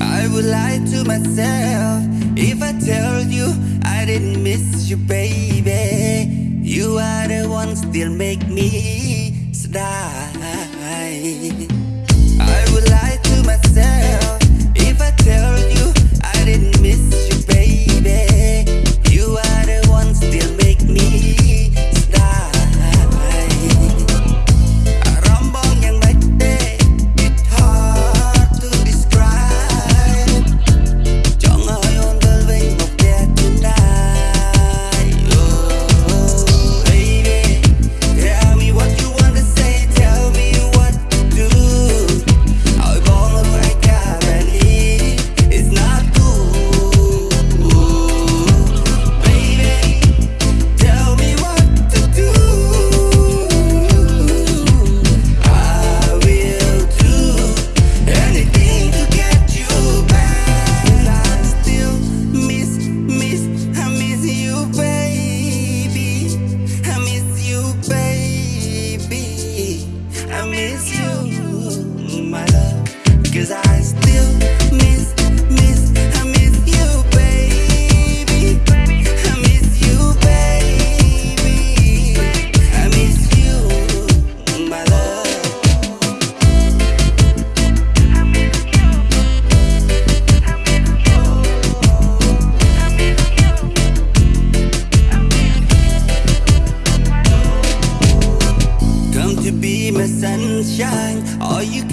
I would lie to myself if I told you I didn't miss you baby You are the one still make me die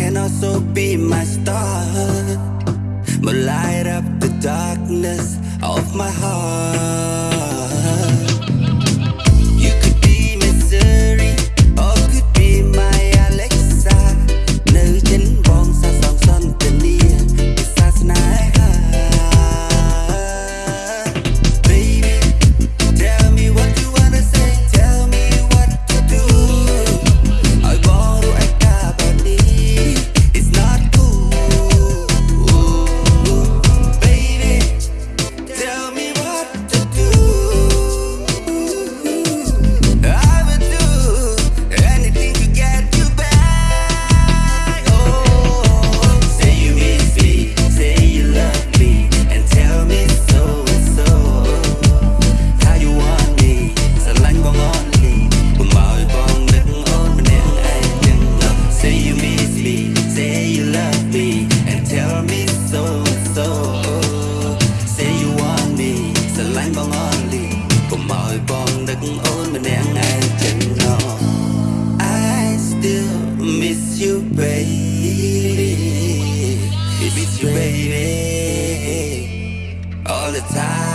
can also be my star. But light up the darkness of my heart. time.